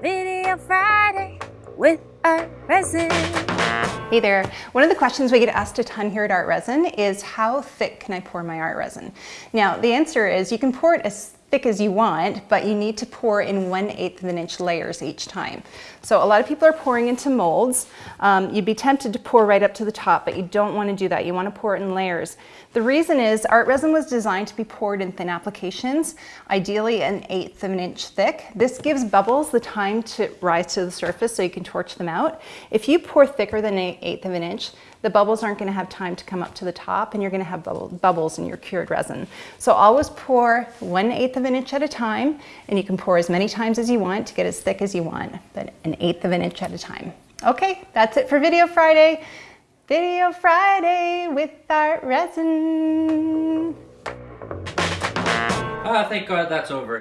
Video Friday with Art Resin. Hey there. One of the questions we get asked a ton here at Art Resin is how thick can I pour my art resin? Now the answer is you can pour it as thick as you want, but you need to pour in 1 8th of an inch layers each time. So a lot of people are pouring into molds. Um, you'd be tempted to pour right up to the top, but you don't want to do that. You want to pour it in layers. The reason is art resin was designed to be poured in thin applications, ideally an eighth of an inch thick. This gives bubbles the time to rise to the surface so you can torch them out. If you pour thicker than an eighth of an inch, the bubbles aren't going to have time to come up to the top and you're going to have bubble, bubbles in your cured resin. So always pour 1 8th of an inch at a time and you can pour as many times as you want to get as thick as you want, but an eighth of an inch at a time. Okay, that's it for Video Friday. Video Friday with Art Resin. Ah, thank God that's over.